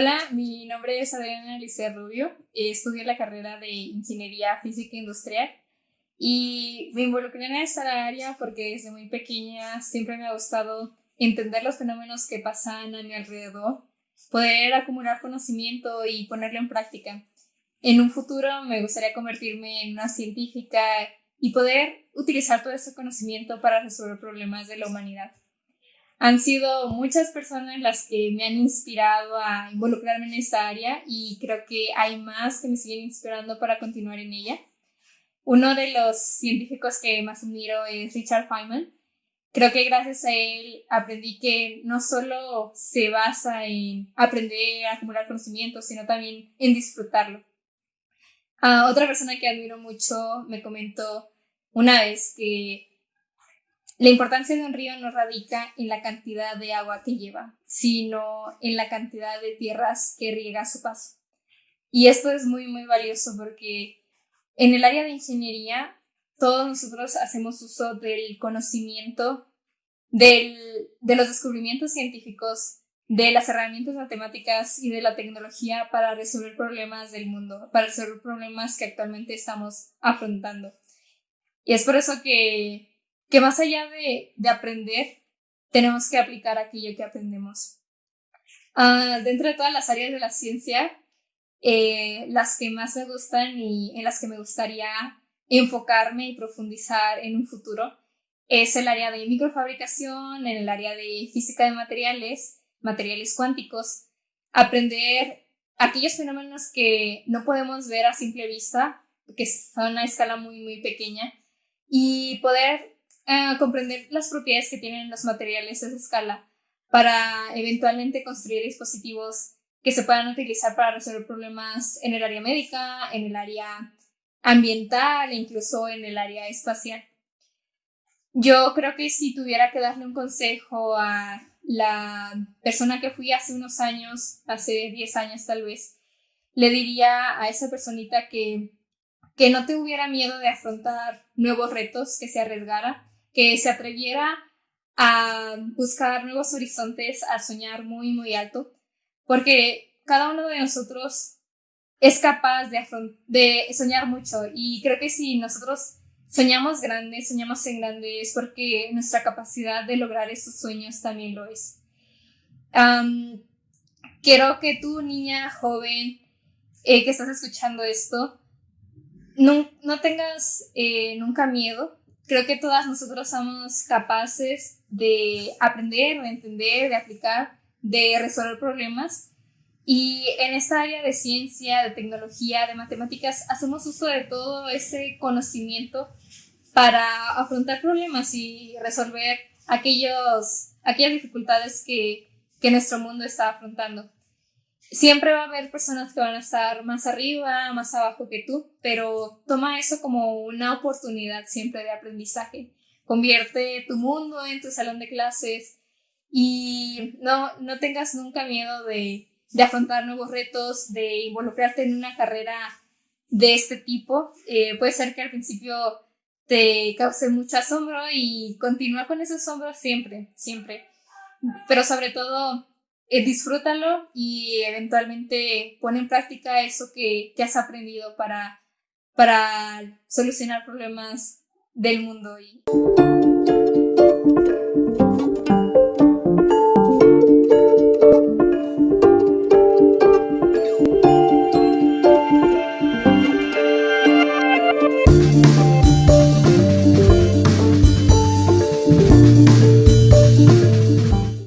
Hola, mi nombre es Adriana Alicia Rubio, estudio la carrera de Ingeniería Física Industrial y me involucré en esta área porque desde muy pequeña siempre me ha gustado entender los fenómenos que pasan a mi alrededor, poder acumular conocimiento y ponerlo en práctica. En un futuro me gustaría convertirme en una científica y poder utilizar todo ese conocimiento para resolver problemas de la humanidad. Han sido muchas personas las que me han inspirado a involucrarme en esta área y creo que hay más que me siguen inspirando para continuar en ella. Uno de los científicos que más admiro es Richard Feynman. Creo que gracias a él aprendí que no solo se basa en aprender a acumular conocimientos, sino también en disfrutarlo. Ah, otra persona que admiro mucho me comentó una vez que la importancia de un río no radica en la cantidad de agua que lleva, sino en la cantidad de tierras que riega su paso. Y esto es muy, muy valioso porque en el área de ingeniería todos nosotros hacemos uso del conocimiento, de los descubrimientos científicos, de las herramientas matemáticas y de la tecnología para resolver problemas del mundo, para resolver problemas que actualmente estamos afrontando. Y es por eso que que más allá de, aprender, tenemos que aplicar aquello que aprendemos. Uh, dentro de todas las áreas de la ciencia, eh, las que más me gustan y en las que me gustaría enfocarme y profundizar en un futuro es el área de microfabricación, en el área de física de materiales, materiales cuánticos, aprender aquellos fenómenos que no podemos ver a simple vista, que son a escala muy, muy pequeña, y poder comprender las propiedades que tienen los materiales a esa escala para eventualmente construir dispositivos que se puedan utilizar para resolver problemas en el área médica, en el área ambiental e incluso en el área espacial. Yo creo que si tuviera que darle un consejo a la persona que fui hace unos años, hace 10 años tal vez, le diría a esa personita que, que no te hubiera miedo de afrontar nuevos retos, que se arriesgara, que se atreviera a buscar nuevos horizontes, a soñar muy, muy alto, porque cada uno de nosotros es capaz de, soñar mucho y creo que si nosotros soñamos grande, soñamos en grande, es porque nuestra capacidad de lograr esos sueños también lo es. quiero que tú, niña, joven, eh, que estás escuchando esto, no, no tengas eh, nunca miedo creo que todas nosotros somos capaces de aprender, de entender, de aplicar, de resolver problemas. Y en esta área de ciencia, de tecnología, de matemáticas, hacemos uso de todo ese conocimiento para afrontar problemas y resolver aquellos, aquellas dificultades que, que nuestro mundo está afrontando siempre va a haber personas que van a estar más arriba, más abajo que tú, pero toma eso como una oportunidad siempre de aprendizaje. Convierte tu mundo en tu salón de clases y no, no tengas nunca miedo de, de afrontar nuevos retos, de involucrarte en una carrera de este tipo. Eh, puede ser que al principio te cause mucho asombro y continúa con ese asombro siempre, siempre. Pero sobre todo, eh, disfrútalo y eventualmente pon en práctica eso que, que has aprendido para, para solucionar problemas del mundo. Y...